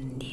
candy.